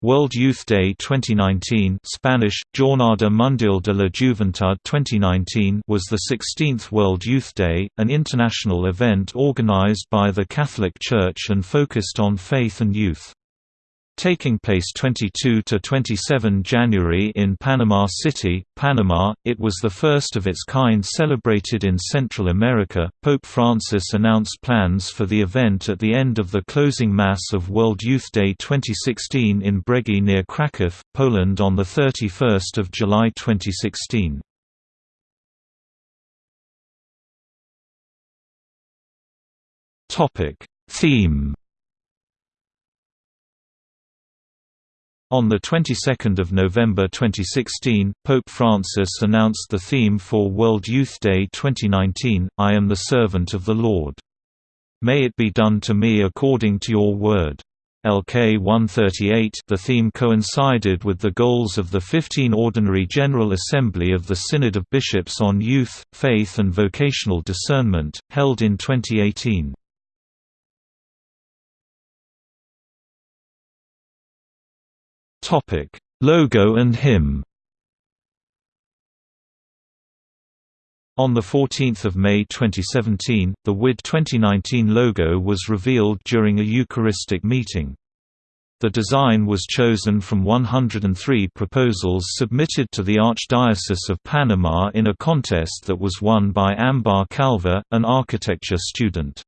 World Youth Day 2019 Spanish, Jornada Mundial de la Juventud 2019 was the 16th World Youth Day, an international event organized by the Catholic Church and focused on faith and youth. Taking place 22 to 27 January in Panama City, Panama, it was the first of its kind celebrated in Central America. Pope Francis announced plans for the event at the end of the closing Mass of World Youth Day 2016 in Brzegi near Kraków, Poland on the 31st of July 2016. Topic: Theme On the 22nd of November 2016, Pope Francis announced the theme for World Youth Day 2019, I am the servant of the Lord. May it be done to me according to your word. LK 138 The theme coincided with the goals of the 15 Ordinary General Assembly of the Synod of Bishops on Youth, Faith and Vocational Discernment, held in 2018. Topic: Logo and hymn. On 14 May 2017, the WID 2019 logo was revealed during a Eucharistic meeting. The design was chosen from 103 proposals submitted to the Archdiocese of Panama in a contest that was won by Ambar Calvo, an architecture student.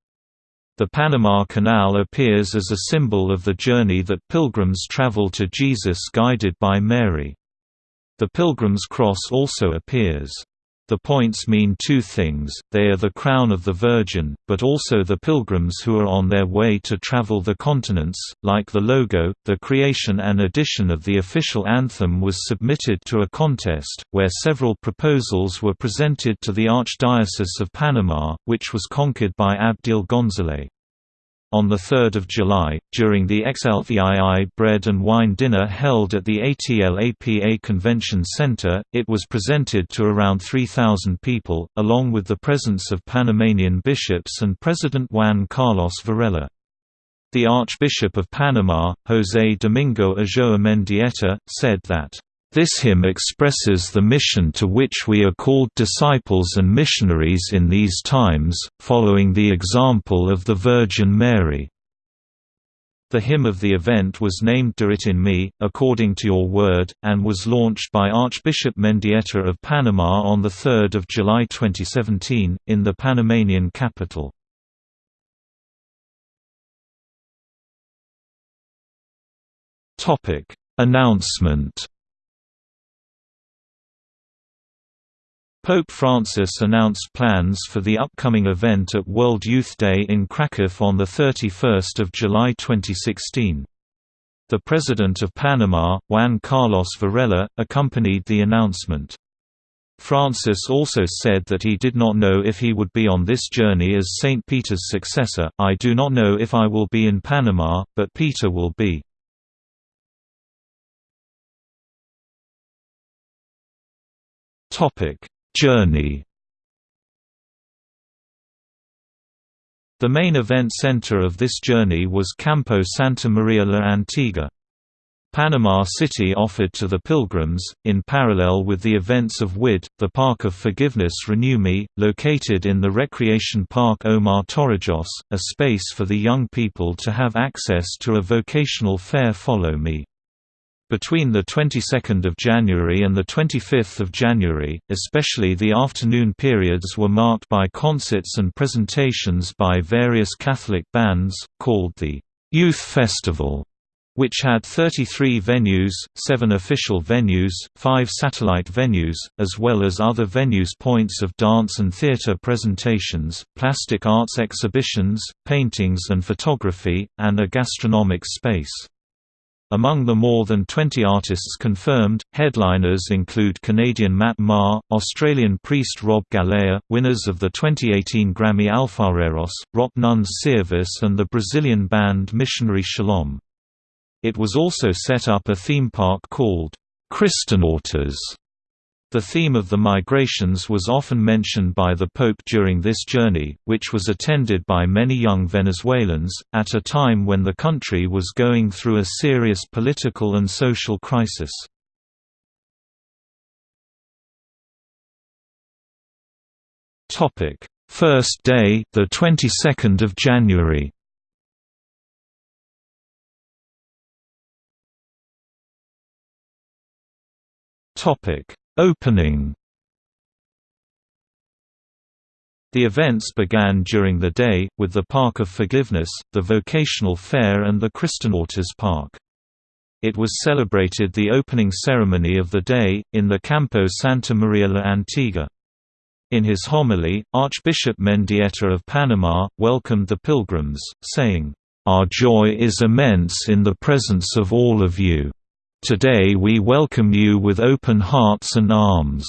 The Panama Canal appears as a symbol of the journey that pilgrims travel to Jesus guided by Mary. The Pilgrim's Cross also appears. The points mean two things, they are the crown of the Virgin, but also the pilgrims who are on their way to travel the continents. Like the logo, the creation and edition of the official anthem was submitted to a contest, where several proposals were presented to the Archdiocese of Panama, which was conquered by Abdil González. On 3 July, during the XLVII Bread and Wine Dinner held at the ATLAPA Convention Center, it was presented to around 3,000 people, along with the presence of Panamanian bishops and President Juan Carlos Varela. The Archbishop of Panama, José Domingo Ulloa Mendieta, said that this hymn expresses the mission to which we are called disciples and missionaries in these times, following the example of the Virgin Mary. The hymn of the event was named Do It In Me, According to Your Word, and was launched by Archbishop Mendieta of Panama on 3 July 2017, in the Panamanian capital. Announcement Pope Francis announced plans for the upcoming event at World Youth Day in Kraków on 31 July 2016. The President of Panama, Juan Carlos Varela, accompanied the announcement. Francis also said that he did not know if he would be on this journey as St. Peter's successor, I do not know if I will be in Panama, but Peter will be. Topic Journey The main event center of this journey was Campo Santa Maria la Antigua. Panama City offered to the pilgrims, in parallel with the events of WID, the Park of Forgiveness Renew Me, located in the recreation park Omar Torrijos, a space for the young people to have access to a vocational fair Follow Me. Between the 22nd of January and the 25th of January, especially the afternoon periods were marked by concerts and presentations by various Catholic bands, called the Youth Festival, which had 33 venues, 7 official venues, 5 satellite venues, as well as other venues points of dance and theater presentations, plastic arts exhibitions, paintings and photography, and a gastronomic space. Among the more than 20 artists confirmed, headliners include Canadian Matt Maher, Australian priest Rob Galea, winners of the 2018 Grammy Alfareros, Rock Nuns Siervas and the Brazilian band Missionary Shalom. It was also set up a theme park called Christanautas The theme of the migrations was often mentioned by the Pope during this journey, which was attended by many young Venezuelans, at a time when the country was going through a serious political and social crisis. First day, the 22nd of January. Topic Opening The events began during the day, with the Park of Forgiveness, the Vocational Fair and the Kristallnauters Park. It was celebrated the opening ceremony of the day, in the Campo Santa Maria la Antigua. In his homily, Archbishop Mendieta of Panama, welcomed the pilgrims, saying, "...our joy is immense in the presence of all of you." Today we welcome you with open hearts and arms.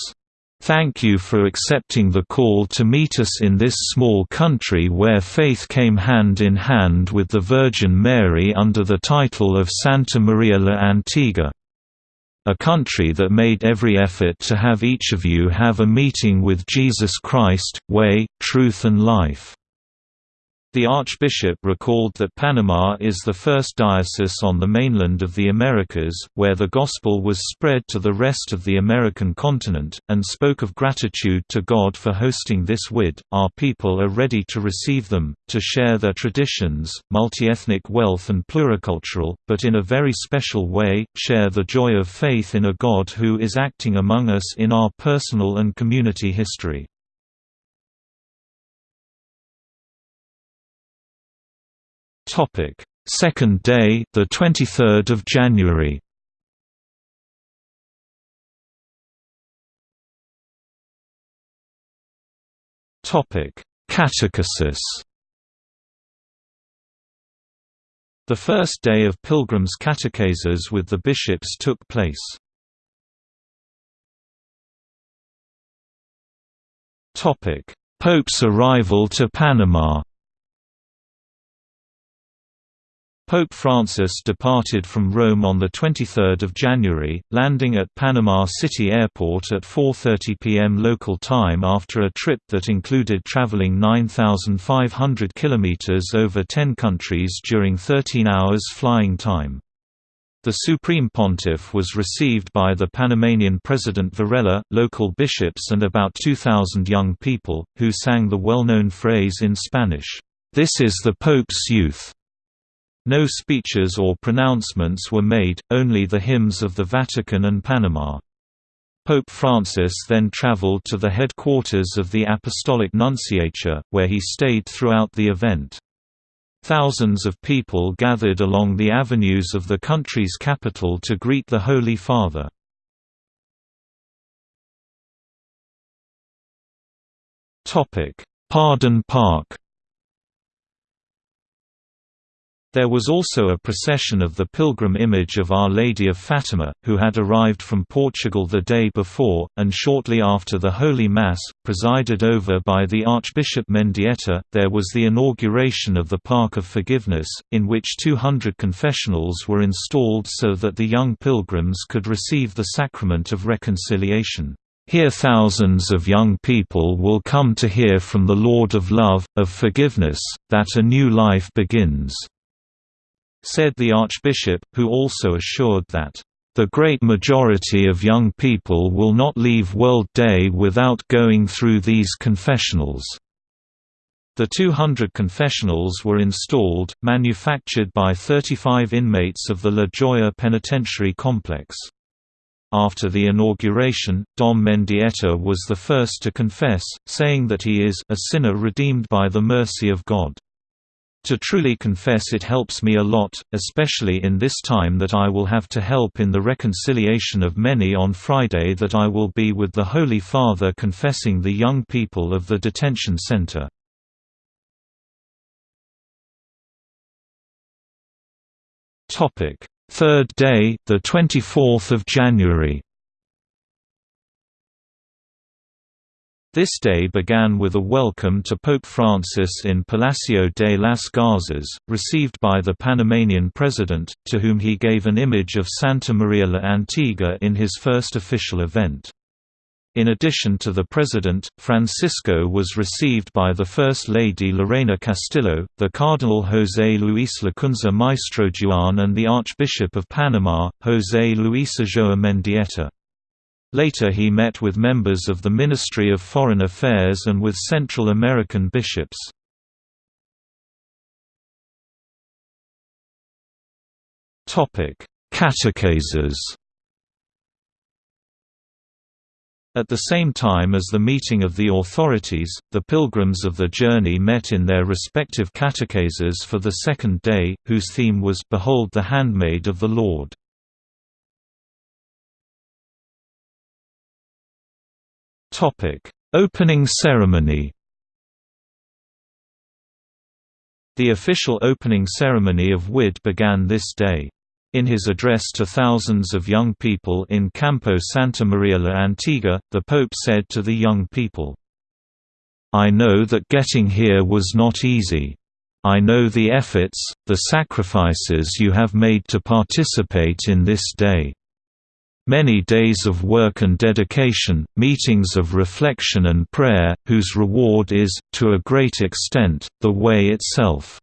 Thank you for accepting the call to meet us in this small country where faith came hand in hand with the Virgin Mary under the title of Santa Maria la Antigua. A country that made every effort to have each of you have a meeting with Jesus Christ, way, truth and life. The Archbishop recalled that Panama is the first diocese on the mainland of the Americas, where the Gospel was spread to the rest of the American continent, and spoke of gratitude to God for hosting this WID. Our people are ready to receive them, to share their traditions, multi-ethnic wealth and pluricultural, but in a very special way, share the joy of faith in a God who is acting among us in our personal and community history. Topic: Second day, the 23rd of January. Topic: Catechesis. The first day of pilgrims' catecheses with the bishops took place. Topic: Pope's arrival to Panama. Pope Francis departed from Rome on 23 January, landing at Panama City Airport at 4.30 p.m. local time after a trip that included traveling 9,500 kilometers over 10 countries during 13 hours flying time. The Supreme Pontiff was received by the Panamanian President Varela, local bishops and about 2,000 young people, who sang the well-known phrase in Spanish, "'This is the Pope's youth' No speeches or pronouncements were made, only the hymns of the Vatican and Panama. Pope Francis then traveled to the headquarters of the Apostolic Nunciature, where he stayed throughout the event. Thousands of people gathered along the avenues of the country's capital to greet the Holy Father. Pardon Park There was also a procession of the pilgrim image of Our Lady of Fatima, who had arrived from Portugal the day before, and shortly after the Holy Mass, presided over by the Archbishop Mendieta, there was the inauguration of the Park of Forgiveness, in which 200 confessionals were installed so that the young pilgrims could receive the sacrament of reconciliation. Here thousands of young people will come to hear from the Lord of Love, of Forgiveness, that a new life begins said the Archbishop, who also assured that, "...the great majority of young people will not leave World Day without going through these confessionals." The 200 confessionals were installed, manufactured by 35 inmates of the La Joya Penitentiary Complex. After the inauguration, Dom Mendieta was the first to confess, saying that he is a sinner redeemed by the mercy of God. To truly confess it helps me a lot, especially in this time that I will have to help in the reconciliation of many on Friday that I will be with the Holy Father confessing the young people of the detention center. Third day, the 24th of January This day began with a welcome to Pope Francis in Palacio de las Garzas, received by the Panamanian president, to whom he gave an image of Santa Maria la Antigua in his first official event. In addition to the President, Francisco was received by the First Lady Lorena Castillo, the Cardinal José Luis Lacunza Maestro Juan and the Archbishop of Panama, José Luis Ulloa Mendieta. Later he met with members of the Ministry of Foreign Affairs and with Central American bishops. Catecheses At the same time as the meeting of the authorities, the pilgrims of the journey met in their respective catecheses for the second day, whose theme was Behold the Handmaid of the Lord. Opening ceremony The official opening ceremony of WID began this day. In his address to thousands of young people in Campo Santa Maria la Antigua, the Pope said to the young people, I know that getting here was not easy. I know the efforts, the sacrifices you have made to participate in this day. Many days of work and dedication, meetings of reflection and prayer, whose reward is, to a great extent, the way itself.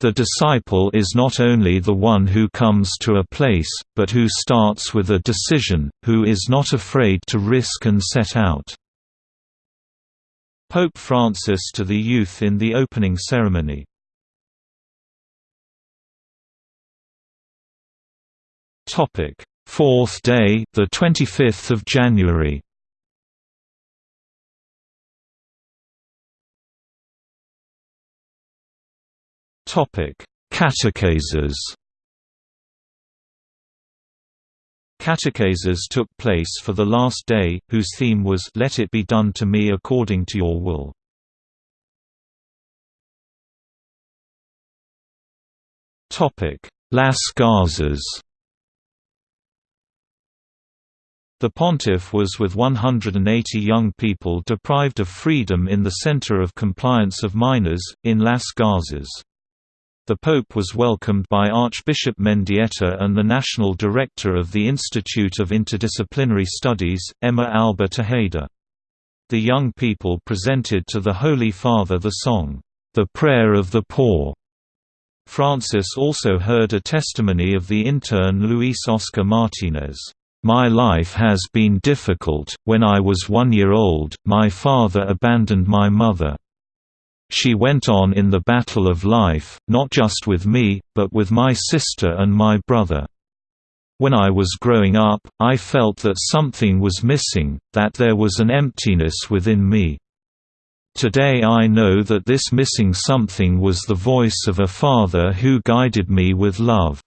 The disciple is not only the one who comes to a place, but who starts with a decision, who is not afraid to risk and set out. Pope Francis to the youth in the opening ceremony Fourth day, the 25th of January. Topic: Catecheses. Catecheses took place for the last day, whose theme was "Let it be done to me according to your will." Topic: Las. The pontiff was with 180 young people deprived of freedom in the center of compliance of minors, in Las Garzas. The Pope was welcomed by Archbishop Mendieta and the National Director of the Institute of Interdisciplinary Studies, Emma Alba Tejeda. The young people presented to the Holy Father the song, "'The Prayer of the Poor". Francis also heard a testimony of the intern Luis Oscar Martinez. My life has been difficult. When I was one year old, my father abandoned my mother. She went on in the battle of life, not just with me, but with my sister and my brother. When I was growing up, I felt that something was missing, that there was an emptiness within me. Today I know that this missing something was the voice of a father who guided me with love.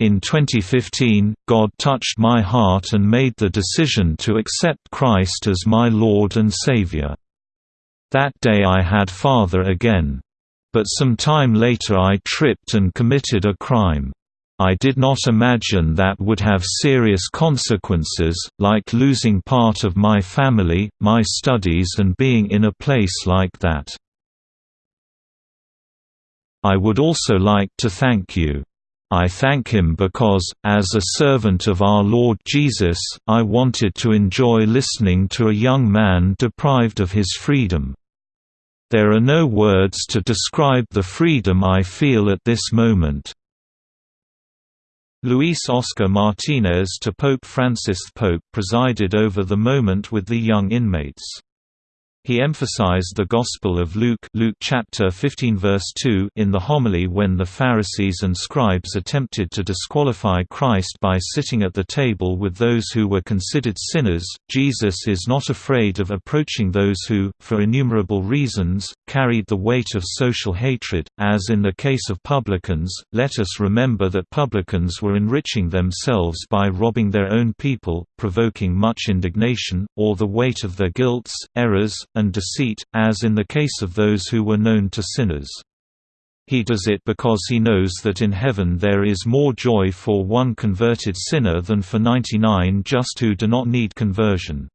In 2015, God touched my heart and made the decision to accept Christ as my Lord and Savior. That day I had father again. But some time later I tripped and committed a crime. I did not imagine that would have serious consequences, like losing part of my family, my studies and being in a place like that. I would also like to thank you. I thank him because, as a servant of our Lord Jesus, I wanted to enjoy listening to a young man deprived of his freedom. There are no words to describe the freedom I feel at this moment. Luis Oscar Martinez to Pope Francis Pope presided over the moment with the young inmates. He emphasized the Gospel of Luke, Luke chapter 15 verse 2 in the homily when the Pharisees and scribes attempted to disqualify Christ by sitting at the table with those who were considered sinners. Jesus is not afraid of approaching those who, for innumerable reasons, carried the weight of social hatred, as in the case of publicans. Let us remember that publicans were enriching themselves by robbing their own people, provoking much indignation, or the weight of their guilts, errors, and deceit, as in the case of those who were known to sinners. He does it because he knows that in heaven there is more joy for one converted sinner than for 99 just who do not need conversion.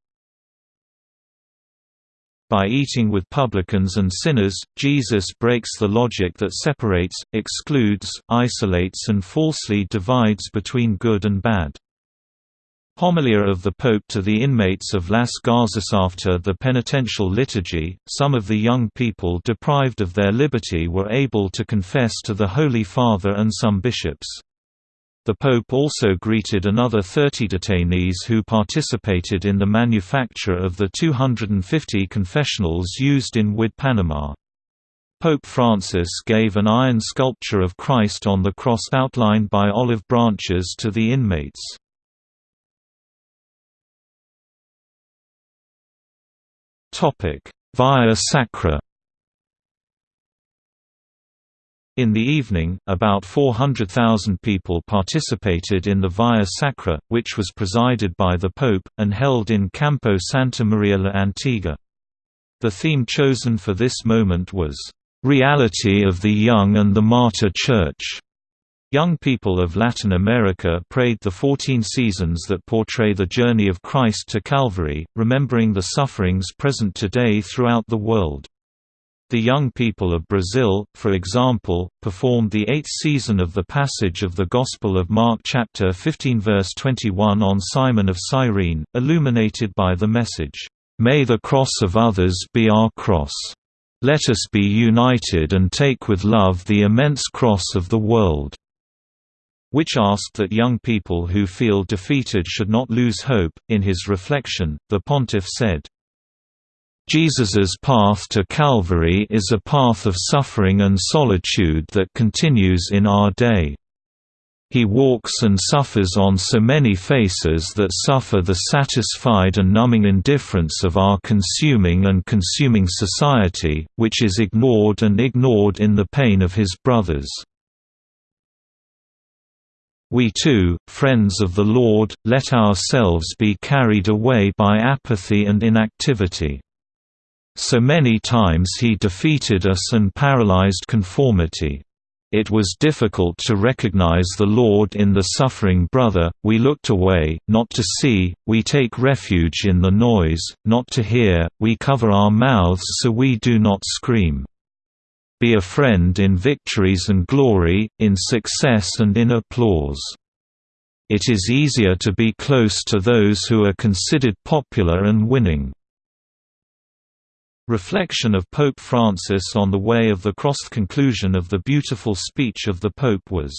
By eating with publicans and sinners, Jesus breaks the logic that separates, excludes, isolates and falsely divides between good and bad. Homilia of the Pope to the inmates of Las Garzas After the penitential liturgy, some of the young people deprived of their liberty were able to confess to the Holy Father and some bishops. The Pope also greeted another 30 detainees who participated in the manufacture of the 250 confessionals used in WID Panama. Pope Francis gave an iron sculpture of Christ on the cross outlined by olive branches to the inmates. Via Sacra In the evening, about 400,000 people participated in the Via Sacra, which was presided by the Pope, and held in Campo Santa Maria la Antigua. The theme chosen for this moment was, "...reality of the young and the martyr church." Young people of Latin America prayed the 14 seasons that portray the journey of Christ to Calvary, remembering the sufferings present today throughout the world. The young people of Brazil, for example, performed the eighth season of the passage of the Gospel of Mark chapter 15 verse 21 on Simon of Cyrene, illuminated by the message, "May the cross of others be our cross. Let us be united and take with love the immense cross of the world." Which asked that young people who feel defeated should not lose hope. In his reflection, the pontiff said, Jesus's path to Calvary is a path of suffering and solitude that continues in our day. He walks and suffers on so many faces that suffer the satisfied and numbing indifference of our consuming and consuming society, which is ignored and ignored in the pain of his brothers. We too, friends of the Lord, let ourselves be carried away by apathy and inactivity. So many times he defeated us and paralyzed conformity. It was difficult to recognize the Lord in the suffering brother, we looked away, not to see, we take refuge in the noise, not to hear, we cover our mouths so we do not scream. Be a friend in victories and glory, in success and in applause. It is easier to be close to those who are considered popular and winning. Reflection of Pope Francis on the Way of the Cross Conclusion of the beautiful speech of the Pope was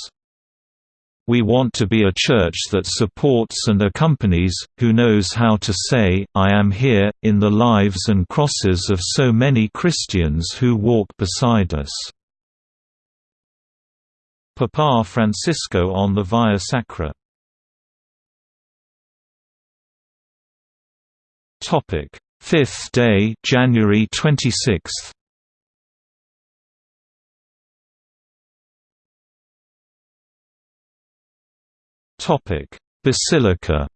we want to be a church that supports and accompanies, who knows how to say, I am here, in the lives and crosses of so many Christians who walk beside us." Papa Francisco on the Via Sacra. Fifth day January 26th Basilica.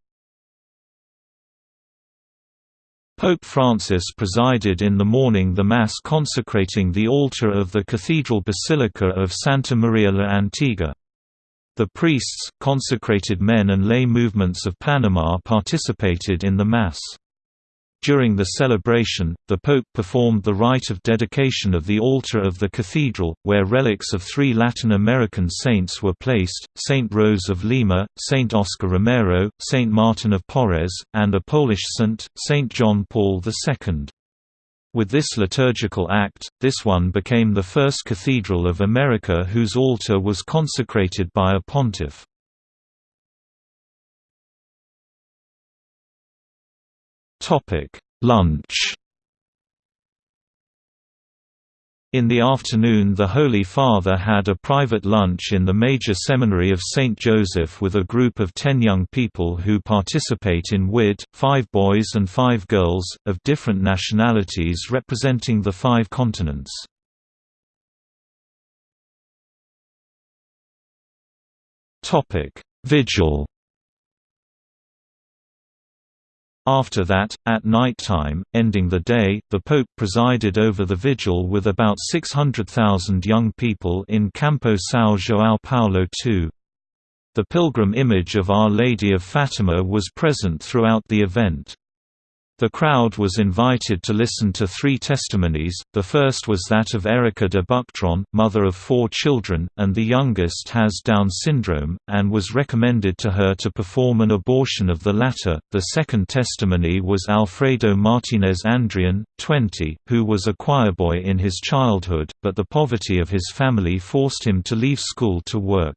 Pope Francis presided in the morning the Mass consecrating the altar of the Cathedral Basilica of Santa Maria la Antigua. The priests, consecrated men and lay movements of Panama participated in the Mass. During the celebration, the Pope performed the rite of dedication of the altar of the cathedral, where relics of three Latin American saints were placed, Saint Rose of Lima, Saint Oscar Romero, Saint Martin of Porres, and a Polish saint, Saint John Paul II. With this liturgical act, this one became the first cathedral of America whose altar was consecrated by a pontiff. Topic: Lunch. In the afternoon the Holy Father had a private lunch in the major seminary of St. Joseph with a group of ten young people who participate in WID, five boys and five girls, of different nationalities representing the five continents. Vigil After that, at night time, ending the day, the Pope presided over the vigil with about 600,000 young people in Campo São João Paulo II. The pilgrim image of Our Lady of Fatima was present throughout the event. The crowd was invited to listen to three testimonies, the first was that of Erica de Buctron, mother of four children, and the youngest has Down syndrome, and was recommended to her to perform an abortion of the latter. The second testimony was Alfredo Martinez Andrian, 20, who was a choirboy in his childhood, but the poverty of his family forced him to leave school to work.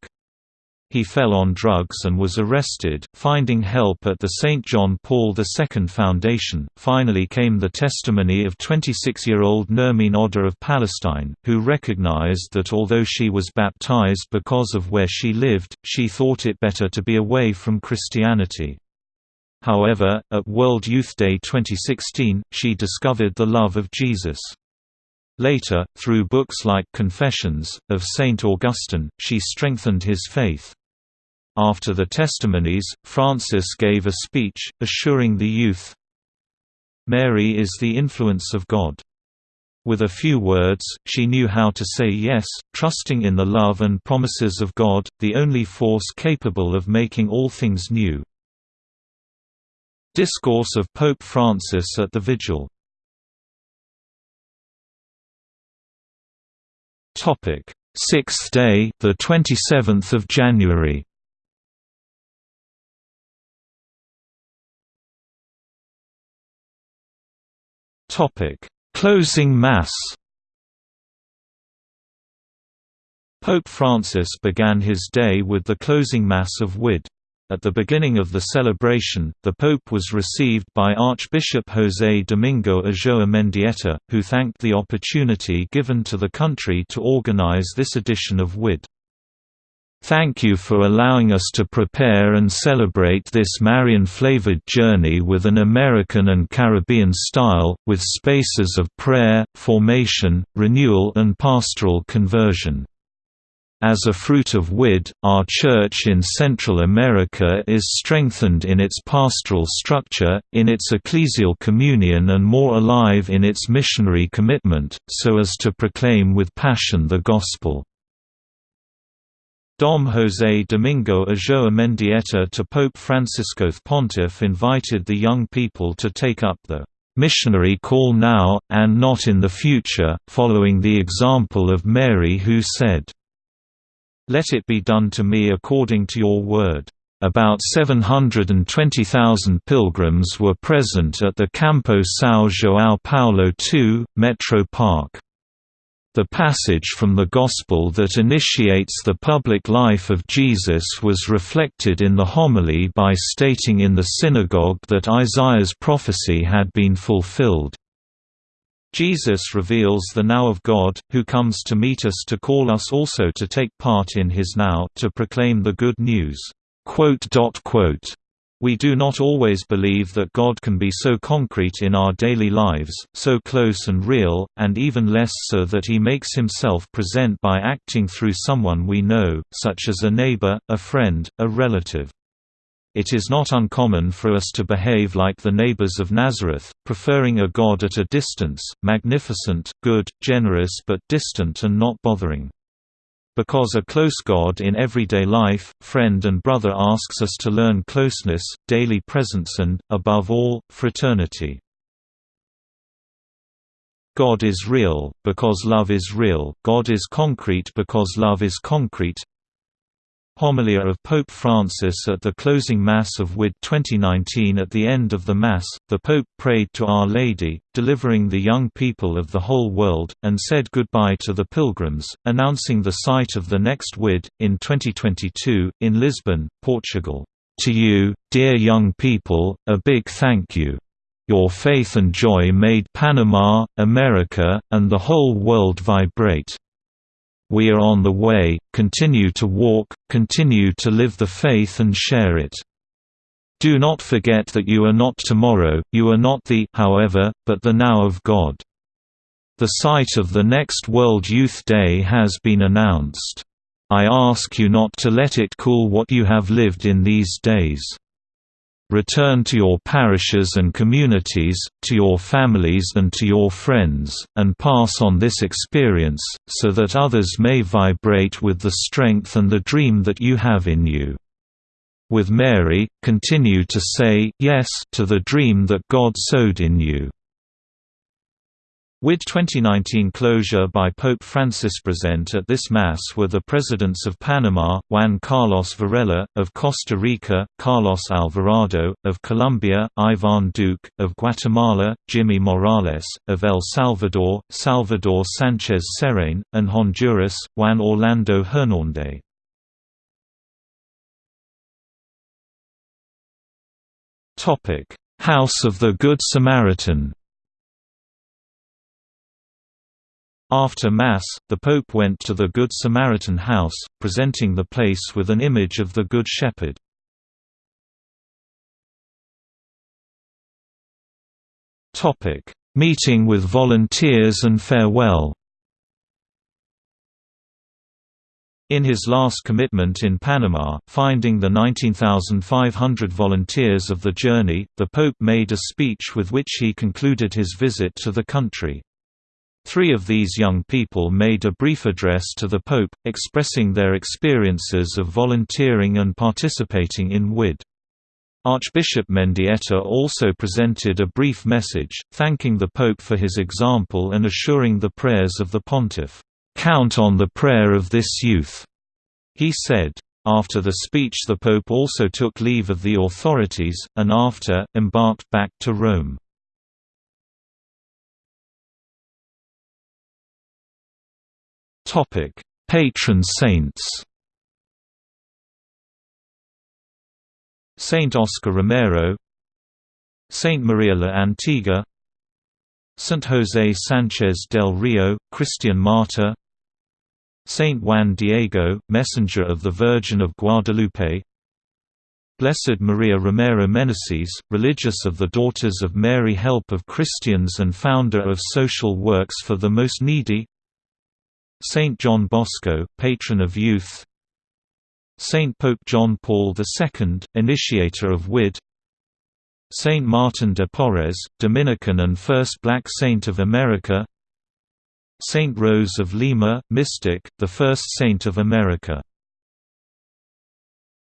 He fell on drugs and was arrested, finding help at the St. John Paul II Foundation. Finally came the testimony of 26 year old Nermeen Odda of Palestine, who recognized that although she was baptized because of where she lived, she thought it better to be away from Christianity. However, at World Youth Day 2016, she discovered the love of Jesus. Later, through books like Confessions, of St. Augustine, she strengthened his faith. After the testimonies, Francis gave a speech, assuring the youth, Mary is the influence of God. With a few words, she knew how to say yes, trusting in the love and promises of God, the only force capable of making all things new. Discourse of Pope Francis at the Vigil Sixth day, the 27th of January. Topic: Closing Mass. Pope Francis began his day with the closing Mass of WID. At the beginning of the celebration, the Pope was received by Archbishop José Domingo Ulloa Mendieta, who thanked the opportunity given to the country to organize this edition of WID. Thank you for allowing us to prepare and celebrate this Marian-flavored journey with an American and Caribbean style, with spaces of prayer, formation, renewal and pastoral conversion. As a fruit of WID, our Church in Central America is strengthened in its pastoral structure, in its ecclesial communion and more alive in its missionary commitment, so as to proclaim with passion the Gospel. Dom José Domingo Ulloa Mendieta to Pope Francisco Pontiff invited the young people to take up the missionary call now, and not in the future, following the example of Mary who said, Let it be done to me according to your word. About 720,000 pilgrims were present at the Campo São João Paulo II, Metro Park. The passage from the Gospel that initiates the public life of Jesus was reflected in the homily by stating in the synagogue that Isaiah's prophecy had been fulfilled. Jesus reveals the now of God, who comes to meet us to call us also to take part in his now to proclaim the good news. We do not always believe that God can be so concrete in our daily lives, so close and real, and even less so that he makes himself present by acting through someone we know, such as a neighbor, a friend, a relative. It is not uncommon for us to behave like the neighbors of Nazareth, preferring a God at a distance, magnificent, good, generous but distant and not bothering. Because a close God in everyday life, friend and brother asks us to learn closeness, daily presence and, above all, fraternity. God is real, because love is real, God is concrete because love is concrete Homilia of Pope Francis at the closing Mass of WID 2019 At the end of the Mass, the Pope prayed to Our Lady, delivering the young people of the whole world, and said goodbye to the pilgrims, announcing the site of the next WID, in 2022, in Lisbon, Portugal. To you, dear young people, a big thank you. Your faith and joy made Panama, America, and the whole world vibrate. We are on the way, continue to walk, continue to live the faith and share it. Do not forget that you are not tomorrow, you are not the however, but the now of God. The site of the next World Youth Day has been announced. I ask you not to let it cool what you have lived in these days. Return to your parishes and communities, to your families and to your friends, and pass on this experience, so that others may vibrate with the strength and the dream that you have in you. with Mary, continue to say yes to the dream that God sowed in you. WID 2019 closure by Pope Francis present at this Mass were the Presidents of Panama, Juan Carlos Varela, of Costa Rica, Carlos Alvarado, of Colombia, Ivan Duque, of Guatemala, Jimmy Morales, of El Salvador, Salvador Sanchez Serén, and Honduras, Juan Orlando Hernández. House of the Good Samaritan After Mass, the Pope went to the Good Samaritan house, presenting the place with an image of the Good Shepherd. Meeting with volunteers and farewell In his last commitment in Panama, finding the 19,500 volunteers of the journey, the Pope made a speech with which he concluded his visit to the country. Three of these young people made a brief address to the Pope, expressing their experiences of volunteering and participating in WID. Archbishop Mendieta also presented a brief message, thanking the Pope for his example and assuring the prayers of the pontiff, "'Count on the prayer of this youth,' he said. After the speech the Pope also took leave of the authorities, and after, embarked back to Rome. Topic: Patron saints. Saint Oscar Romero, Saint Maria la Antigua, Saint José Sánchez del Rio, Christian martyr, Saint Juan Diego, messenger of the Virgin of Guadalupe, Blessed Maria Romero Meneses, religious of the Daughters of Mary Help of Christians and founder of social works for the most needy Saint John Bosco, patron of youth. Saint Pope John Paul II, initiator of WID Saint Martin de Porres, Dominican and first black saint of America. Saint Rose of Lima, mystic, the first saint of America